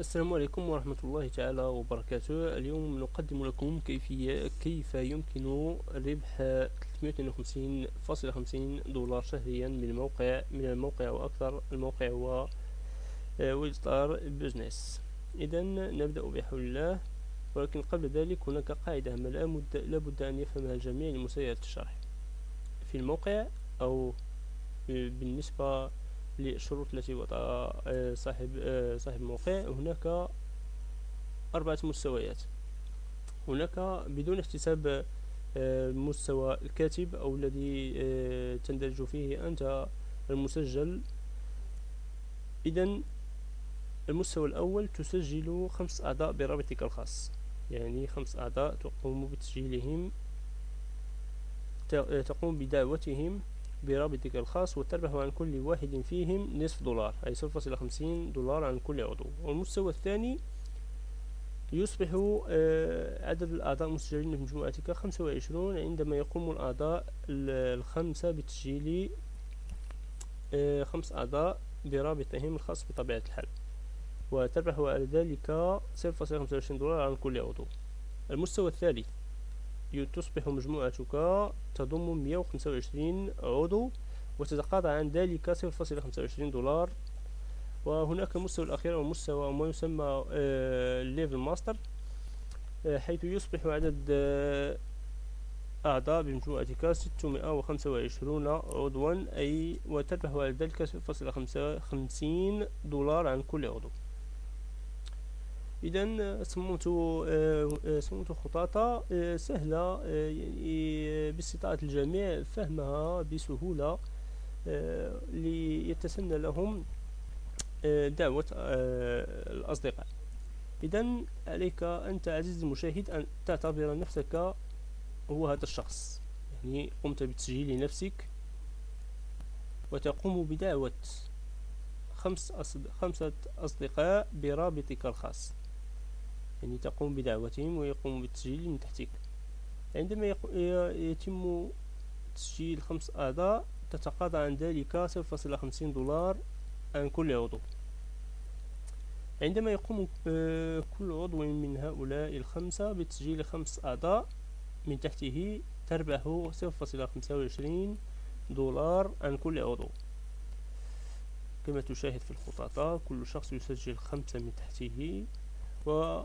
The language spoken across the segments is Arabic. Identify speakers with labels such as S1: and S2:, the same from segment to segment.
S1: السلام عليكم ورحمة الله تعالى وبركاته. اليوم نقدم لكم كيفية كيف يمكن ربح 352.50 دولار شهريا من الموقع من الموقع وأكثر الموقع هو ويلستار بزنس إذا نبدأ بحول الله ولكن قبل ذلك هناك قاعدة ما لابد أن يفهمها الجميع لمساعدة الشرح. في الموقع أو بالنسبة للشروط التي وضعها آه، صاحب آه، صاحب الموقع. هناك أربعة مستويات. هناك بدون احتساب آه، الكاتب أو الذي تندرج فيه أنت المسجل. إذا المستوى الأول تسجل خمس أعضاء برابطك الخاص. يعني خمس أعضاء تقوم بتسجيلهم تقوم بدعوتهم. برابطك الخاص وتربح عن كل واحد فيهم نصف دولار أي صفر فاصلة خمسين دولار عن كل عضو. والمستوى الثاني يصبح آه، عدد الأعضاء المسجلين في مجموعتك خمسة وعشرون عندما يقوم الأعضاء الخمسة بتسجيل آه، خمس أعضاء برابطهم الخاص بطبيعة الحال. وتربح على ذلك صفر فاصلة خمسة وعشرين دولار عن كل عضو. المستوى الثالث تصبح مجموعتك تضم 125 عضو وتتقاضى عن ذلك 0.25 دولار. وهناك المستوى الأخير أو مستوى ما يسمى level master حيث يصبح عدد آه، أعضاء بمجموعتك 625 عضوا أي وتربح على ذلك 0.55 دولار عن كل عضو. اذا صممت آه، صممت خطاطة آه، سهلة آه، يعني باستطاعة الجميع فهمها بسهولة ليتسنى لهم دعوة الأصدقاء. إذا عليك أنت عزيزي المشاهد أن تعتبر نفسك هو هذا الشخص. يعني قمت بتسجيل نفسك وتقوم بدعوة خمس خمسة أصدقاء برابطك الخاص. يعني تقوم بدعوتهم ويقوم بالتسجيل من تحتك. عندما يتم تسجيل خمس أعضاء تتقاضى عن ذلك صفر فاصلة خمسين دولار عن كل عضو. عندما يقوم آه، كل عضو من هؤلاء الخمسة بتسجيل خمس أعضاء من تحته تربح صفر فاصلة خمسة وعشرين دولار عن كل عضو. كما تشاهد في الخطاطة كل شخص يسجل خمسة من تحته و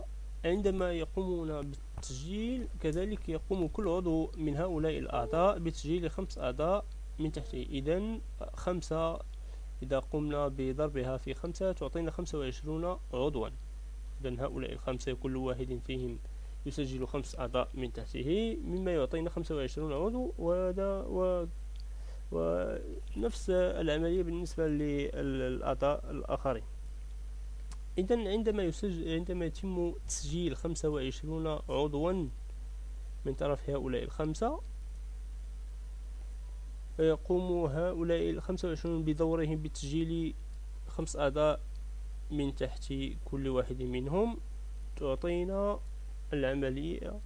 S1: عندما يقومون بالتسجيل كذلك يقوم كل عضو من هؤلاء الأعضاء بتسجيل خمس أعضاء من تحته إذا خمسة إذا قمنا بضربها في خمسة تعطينا خمسة وعشرون عضوا. إذا هؤلاء الخمسة كل واحد فيهم يسجل خمس أعضاء من تحته مما يعطينا خمسة وعشرون عضو. وهذا و ونفس العملية بالنسبة للأعضاء الآخرين. إذا عندما يسجل عندما يتم تسجيل خمسة وعشرون عضوا من طرف هؤلاء الخمسة يقوم هؤلاء الخمسة وعشرون بدورهم بتسجيل خمس أعضاء من تحت كل واحد منهم تعطينا العملية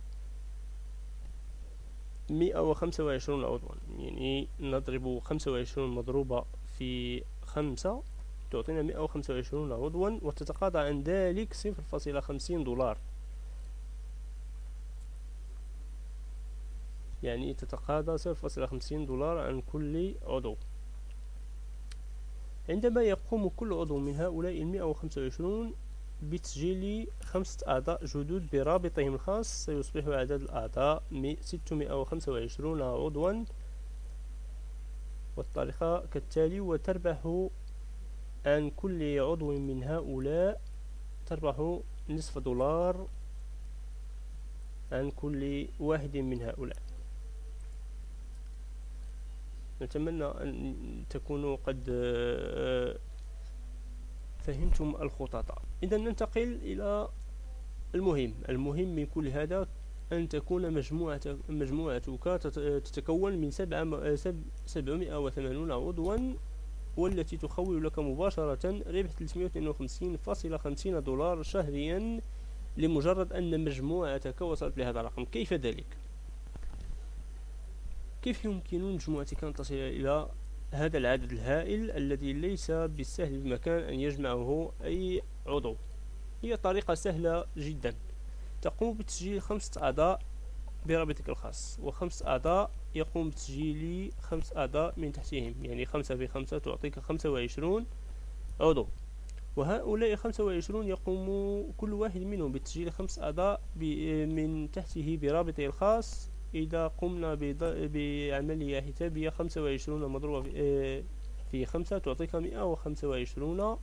S1: مئة وخمسة وعشرون عضوا. يعني نضرب خمسة وعشرون مضروبة في خمسة. تعطينا مئة وخمسة وعشرون عضوا وتتقاضى عن ذلك صفر فاصلة خمسين دولار. يعني تتقاضى صفر فاصلة خمسين دولار عن كل عضو. عندما يقوم كل عضو من هؤلاء المئة وخمسة وعشرون بتسجيل خمسة أعضاء جدد برابطهم الخاص سيصبح عدد الأعضاء ستمائة وخمسة وعشرون عضوا والطريقة كالتالي وتربح عن كل عضو من هؤلاء تربح نصف دولار عن كل واحد من هؤلاء. نتمنى أن تكونوا قد آه، فهمتم الخطط. إذا ننتقل إلى المهم. المهم من كل هذا أن تكون مجموعة مجموعتك تتكون من سبعمائة وثمانون عضوا والتي تخول لك مباشرة ربح 352.50 دولار شهريا لمجرد أن مجموعتك وصلت لهذا الرقم. كيف ذلك؟ كيف يمكن لمجموعتك أن تصل إلى هذا العدد الهائل الذي ليس بالسهل بمكان أن يجمعه أي عضو؟ هي طريقة سهلة جدا. تقوم بتسجيل خمسة أعضاء برابطك الخاص وخمس أعضاء يقوم بتسجيل خمس أعضاء من تحتهم يعني خمسة في خمسة تعطيك خمسة وعشرون عضو. وهؤلاء خمسة وعشرون يقوم كل واحد منهم بتسجيل خمس أعضاء من تحته برابطه الخاص. إذا قمنا بعملية حسابية خمسة وعشرون مضروبة في خمسة تعطيك مئة وخمسة وعشرون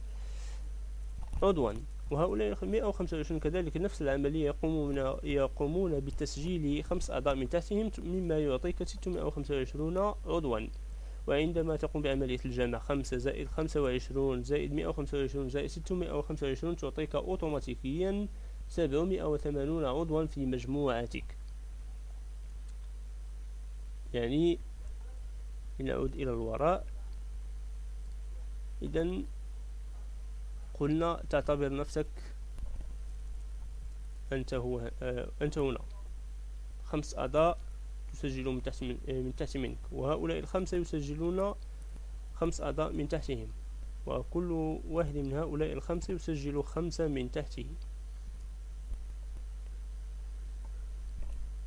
S1: عضوا. وهؤلاء 125 كذلك نفس العملية يقومون يقومون بتسجيل خمس أعضاء من تحتهم مما يعطيك 625 عضوا. وعندما تقوم بعملية الجمع خمسة زائد خمسة وعشرون زائد مئة وخمسة وعشرون زائد ستمائة وخمسة وعشرون تعطيك أوتوماتيكيا سبعمائة وثمانون عضوا في مجموعتك يعني نعود إلى الوراء. إذا قلنا تعتبر نفسك أنت هو آه، أنت هنا. خمس أعضاء تسجلون من تحت من, آه، من تحت منك وهؤلاء الخمسة يسجلون خمس أعضاء من تحتهم وكل واحد من هؤلاء الخمسة يسجل خمسة من تحته.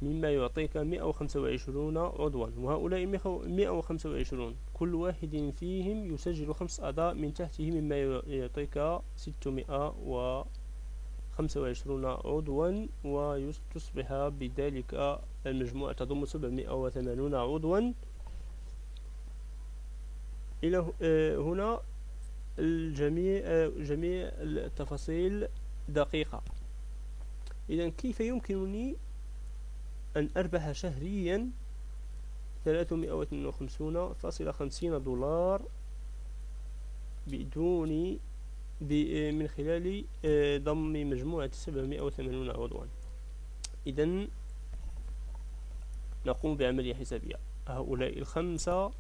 S1: مما يعطيك مئة وخمسة وعشرون عضوا وهؤلاء مئة وخمسة وعشرون. كل واحد فيهم يسجل خمس أعضاء من تحته مما يعطيك ستمائة وخمسة وعشرون عضوا وتصبح بذلك المجموعة تضم سبعمائة وثمانون عضوا. إلى آه، هنا الجميع آه، جميع التفاصيل دقيقة. إذا كيف يمكنني أن أربح شهريا ثلاثمائة واثنين وخمسون فاصلة خمسين دولار بدون من خلال آه، ضم مجموعة سبعمائة وثمانون عضوا. إذا نقوم بعملية حسابية. هؤلاء الخمسة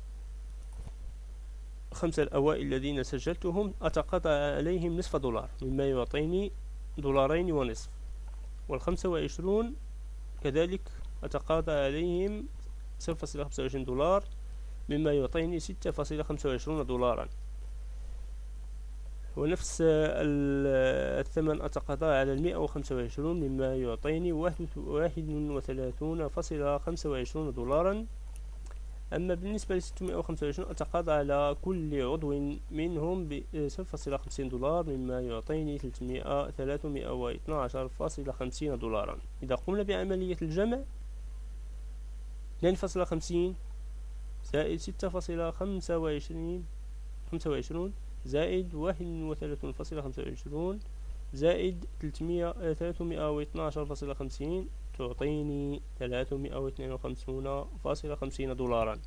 S1: خمسة الأوائل الذين سجلتهم أتقاطع عليهم نصف دولار مما يعطيني دولارين ونصف. والخمسة وعشرون كذلك أتقاضى عليهم 0.25 دولار مما يعطيني 6.25 دولارا. ونفس الثمن أتقاضى على المئة وخمسة وعشرون مما يعطيني واحد وثلاثون فاصلة خمسة وعشرون دولارا. أما بالنسبة لستمائة وخمسة وعشرون أتقاضى على كل عضو منهم بصفر فاصلة خمسين دولار مما يعطيني ثلاثمائة ثلاثمائة واثنى عشر فاصلة خمسين دولارا. إذا قمنا بعملية الجمع اثنان فاصلة خمسين زائد ستة فاصلة خمسة وعشرين خمسة وعشرون زائد واحد وثلاثون فاصلة خمسة وعشرون زائد تلتمية ثلاثمائة واثناشر فاصلة خمسين تعطيني ثلاثمائة واثنين وخمسون فاصلة خمسين دولارا.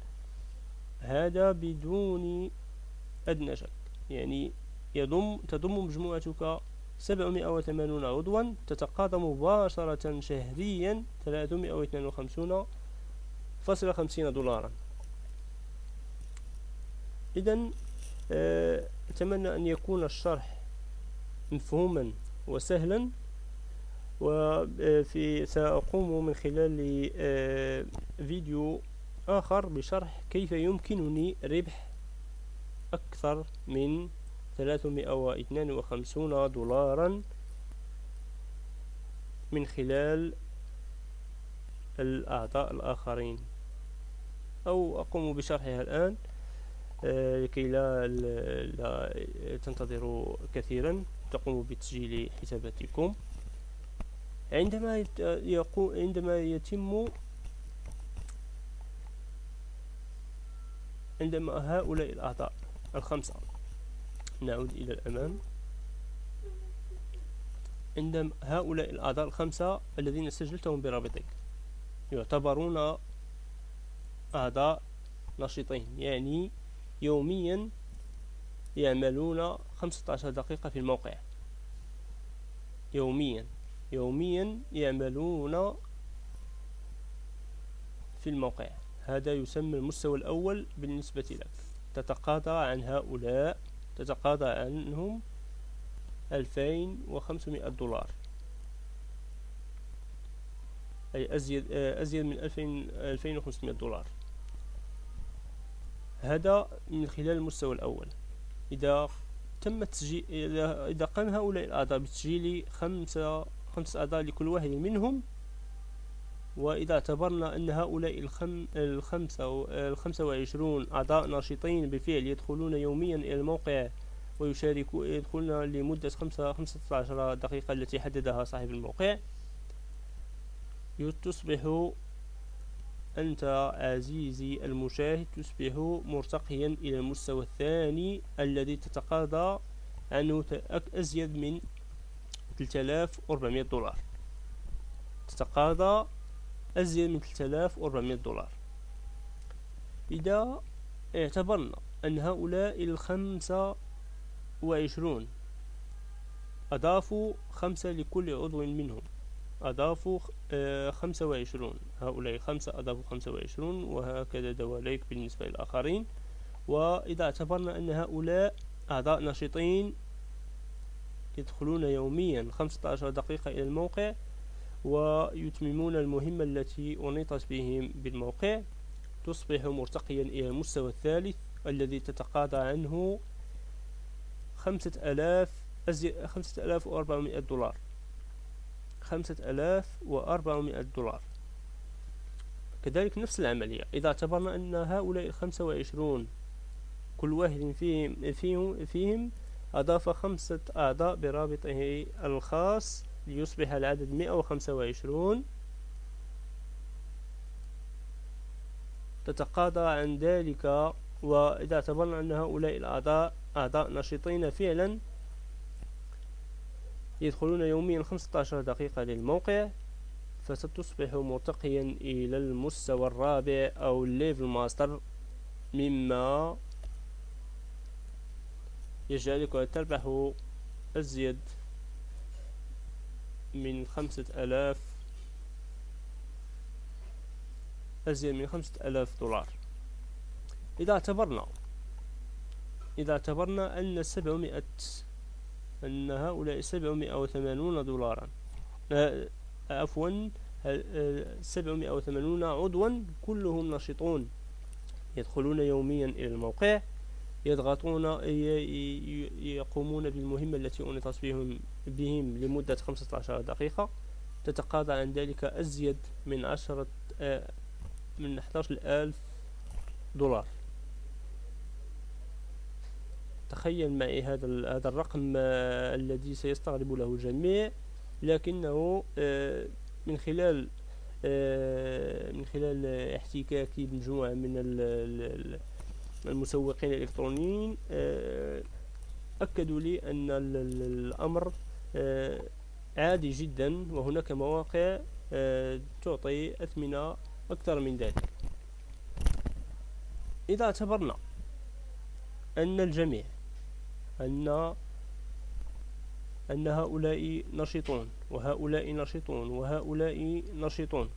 S1: هذا بدون أدنى شك. يعني يضم تضم مجموعتك سبعمائة وثمانون عضوا تتقاضى مباشرة شهريا ثلاثمائة واثنين وخمسون فاصلة خمسين دولارا. إذا آه، أتمنى أن يكون الشرح مفهوما وسهلا وفي سأقوم من خلال آه، فيديو آخر بشرح كيف يمكنني ربح أكثر من 352 دولارا من خلال الأعضاء الآخرين. أو أقوم بشرحها الآن آه، لكي لا, لا تنتظروا كثيرا. تقوموا بتسجيل حساباتكم. عندما يقوم عندما يتم عندما هؤلاء الأعضاء الخمسة نعود إلى الأمام. عندما هؤلاء الأعضاء الخمسة الذين سجلتهم برابطك يعتبرون أعضاء نشيطين يعني يوميا يعملون خمسة عشر دقيقة في الموقع. يوميا يوميا يعملون في الموقع. هذا يسمى المستوى الأول بالنسبة لك. تتقاضى عن هؤلاء تتقاضى عنهم ألفين وخمسمائة دولار. أي أزيد, أزيد من ألفين, ألفين وخمسمائة دولار. هذا من خلال المستوى الأول. إذا تم تسجيل إذا قام هؤلاء الأعضاء بتسجيل خمسة خمسة أعضاء لكل واحد منهم وإذا اعتبرنا أن هؤلاء الخم الخمسة الخمسة وعشرون أعضاء ناشطين بالفعل يدخلون يوميا إلى الموقع ويشاركون يدخلون لمدة خمسة خمسة عشر دقيقة التي حددها صاحب الموقع تصبح أنت عزيزي المشاهد تصبح مرتقيا إلى المستوى الثاني الذي تتقاضى عنه أزيد من 3400 دولار. تتقاضى أزيد من 3400 دولار. إذا اعتبرنا أن هؤلاء الخمسة وعشرون أضافوا خمسة لكل عضو منهم. أضافوا آه، خمسة وعشرون. هؤلاء خمسة أضافوا خمسة وعشرون وهكذا دواليك بالنسبة للآخرين. وإذا اعتبرنا أن هؤلاء أعضاء نشيطين يدخلون يوميا خمسة عشر دقيقة إلى الموقع ويتممون المهمة التي أنيطت بهم بالموقع تصبح مرتقيا إلى المستوى الثالث الذي تتقاضى عنه خمسة آلاف خمسة آلاف وأربعمائة دولار. خمسة آلاف وأربعمائة دولار. كذلك نفس العملية. إذا اعتبرنا أن هؤلاء الخمسة وعشرون كل واحد فيهم, فيهم, فيهم أضاف خمسة أعضاء برابطه الخاص ليصبح العدد مئة وخمسة وعشرون. تتقاضى عن ذلك وإذا اعتبرنا أن هؤلاء الأعضاء أعضاء نشيطين فعلا يدخلون يوميا 15 دقيقة للموقع فستصبح مرتقيا إلى المستوى الرابع أو ال level master مما يجعلك تربح أزيد من خمسة ألاف أزيد من خمسة ألاف دولار. إذا اعتبرنا إذا اعتبرنا أن سبعمائة أن هؤلاء سبعمائة وثمانون دولارا. عفوا سبعمائة وثمانون عضوا كلهم نشطون يدخلون يوميا إلى الموقع يضغطون يقومون بالمهمة التي أنطت بهم, بهم لمدة 15 دقيقة. تتقاضى عن ذلك أزيد من عشرة من 11 ألف دولار. تخيل معي هذا هذا الرقم آه، الذي سيستغرب له الجميع لكنه آه، من خلال من خلال احتكاكي بمجموعة من المسوقين الإلكترونيين آه، أكدوا لي أن الأمر آه، عادي جدا وهناك مواقع آه، تعطي أثمنة أكثر من ذلك. إذا اعتبرنا أن الجميع أن أن هؤلاء نشيطون وهؤلاء نشيطون وهؤلاء نشيطون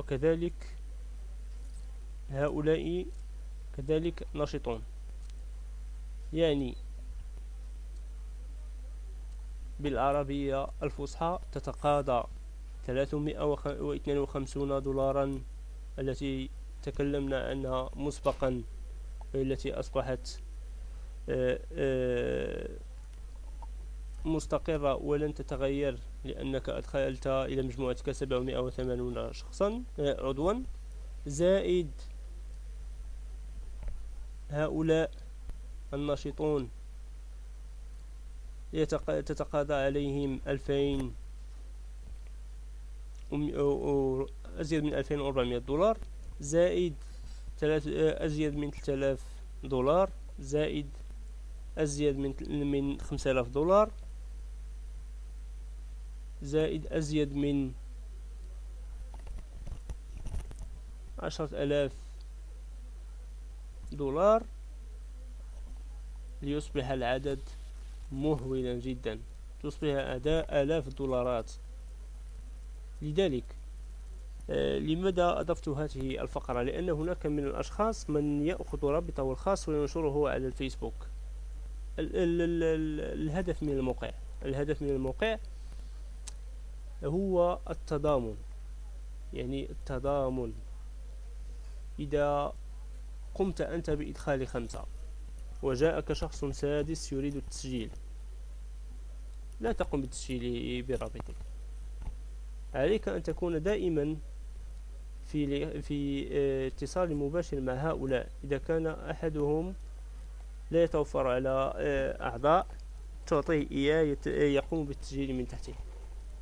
S1: وكذلك هؤلاء كذلك نشطون. يعني بالعربية الفصحى تتقاضى 352 دولارا التي تكلمنا عنها مسبقا التي أصبحت مستقرة ولن تتغير لأنك أدخلت إلى مجموعتك 780 شخصا. آه، عضوا. زائد هؤلاء الناشطون تتقاضى عليهم ألفين أزيد من ألفين وأربعمائة دولار. زائد أزيد من ثلاثة آلاف دولار. زائد أزيد من من خمسة آلاف دولار. زائد أزيد من عشرة آلاف دولار ليصبح العدد مهولا جدا. تصبح أداء آلاف الدولارات. لذلك آه، لماذا أضفت هذه الفقرة؟ لأن هناك من الأشخاص من يأخذ رابطه الخاص وينشره على الفيسبوك. ال ال ال الهدف من الموقع. الهدف من الموقع هو التضامن. يعني التضامن. إذا قمت أنت بإدخال خمسة وجاءك شخص سادس يريد التسجيل لا تقم بالتسجيل برابطك. عليك أن تكون دائما في في آه، اتصال مباشر مع هؤلاء. إذا كان أحدهم لا يتوفر على آه، أعضاء تعطيه إياه يقوم بالتسجيل من تحته.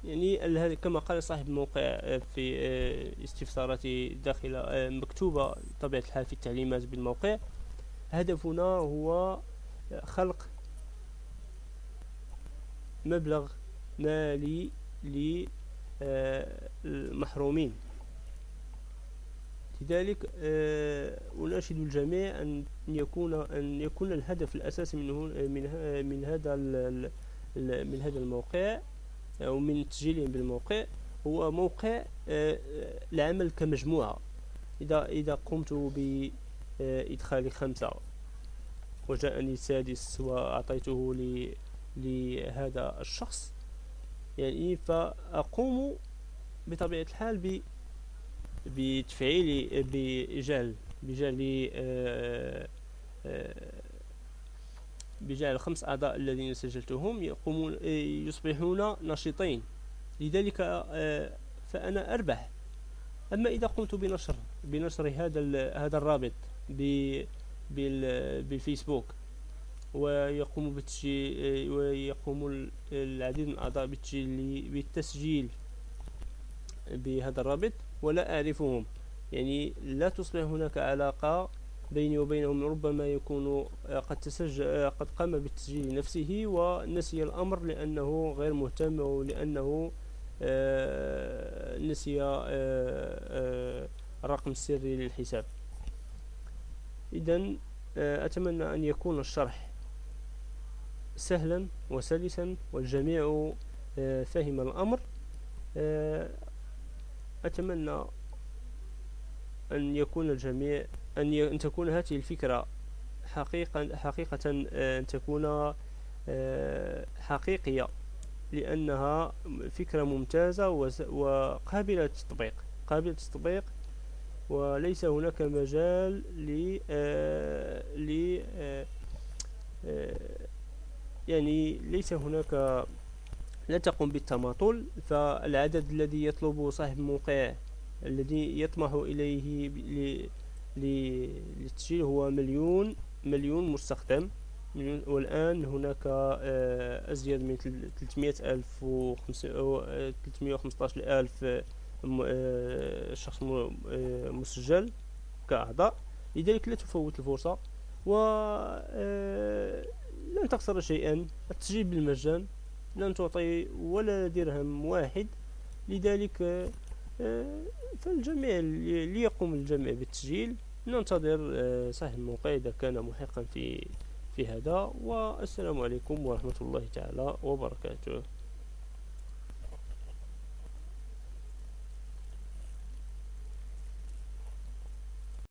S1: يعني كما قال صاحب الموقع آه، في استفساراتي داخل مكتوبة طبيعة الحال في التعليمات بالموقع. هدفنا هو خلق مبلغ مالي للمحرومين لذلك آه، أناشد الجميع أن يكون أن يكون الهدف الأساسي من من من هذا من هذا الموقع أو من تسجيلهم بالموقع هو موقع آه، العمل كمجموعة. إذا إذا قمت بإدخال خمسة وجاءني سادس وأعطيته لهذا الشخص يعني فأقوم بطبيعة الحال بتفعيل بجعل بجعل آه، آه، بجعل الخمس أعضاء الذين سجلتهم يقومون يصبحون نشيطين لذلك آه، فأنا أربح. أما إذا قمت بنشر بنشر هذا هذا الرابط بالفيسبوك ويقوم ويقوم العديد من الأعضاء بالتسجيل بهذا الرابط ولا أعرفهم. يعني لا تصبح هناك علاقة بيني وبينهم ربما يكون قد تسجل قد قام بالتسجيل نفسه ونسي الأمر لأنه غير مهتم أو لأنه آه، نسي آه، آه، الرقم السري للحساب. إذا أتمنى أن يكون الشرح سهلا وسلسا والجميع فهم الأمر. أتمنى أن يكون الجميع أن, أن تكون هذه الفكرة حقيقة حقيقة آه، أن تكون آه، حقيقية لأنها فكرة ممتازة وقابلة للتطبيق. قابلة للتطبيق وليس هناك مجال ل آه، ل يعني ليس هناك لا تقوم بالتماطل فالعدد الذي يطلبه صاحب الموقع الذي يطمح إليه للتسجيل هو مليون مليون مستخدم. والآن هناك آه، أزيد من 300 ألف و 315 ألف آه، شخص آه، مسجل كأعضاء. لذلك لا تفوت الفرصة و لن تخسر شيئا. التسجيل بالمجان لن تعطي ولا درهم واحد. لذلك آه، فالجميع ليقوم الجميع بالتسجيل ننتظر آه، صاحب الموقع إذا كان محقا في في هذا. والسلام عليكم ورحمة الله تعالى وبركاته.